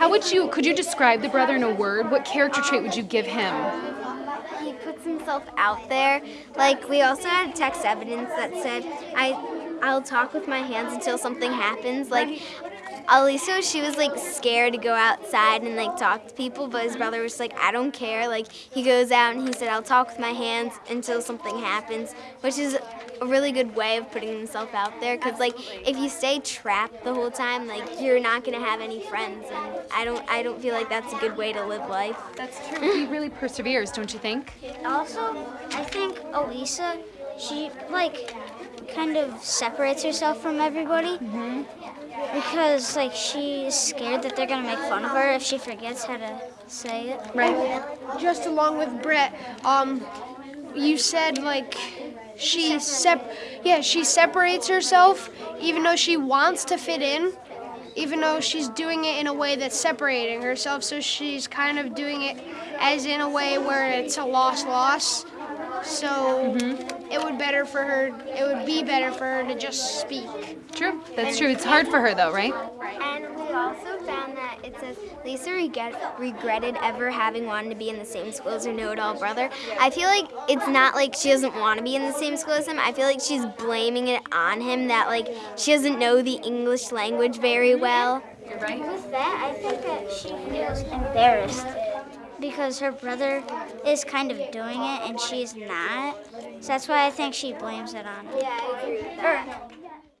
How would you, could you describe the brother in a word? What character trait would you give him? He puts himself out there. Like we also had text evidence that said, "I, I'll talk with my hands until something happens." Like Elisa, she was like scared to go outside and like talk to people, but his brother was like, "I don't care." Like he goes out and he said, "I'll talk with my hands until something happens," which is a really good way of putting himself out there. Cause like if you stay trapped the whole time, like you're not gonna have any friends, and I don't, I don't feel like that's a good way to live life. That's true. He really perseveres, don't you think? Also, I think Elisa, she like kind of separates herself from everybody because like she's scared that they're gonna make fun of her if she forgets how to say it. Right. just along with Brett, um, you said like she sep yeah she separates herself even though she wants to fit in, even though she's doing it in a way that's separating herself. So she's kind of doing it as in a way where it's a loss loss. So mm-hmm. it would better for her. It would be better for her to just speak. True. That's true. It's hard for her though, right? And we also found that it says Lisa regret, regretted ever having wanted to be in the same school as her know-it-all brother. I feel like it's not like she doesn't want to be in the same school as him. I feel like she's blaming it on him that like she doesn't know the English language very well. You're right. With that, I think that she feels embarrassed because her brother is kind of doing it and she's not. So that's why I think she blames it on him. Yeah, I agree.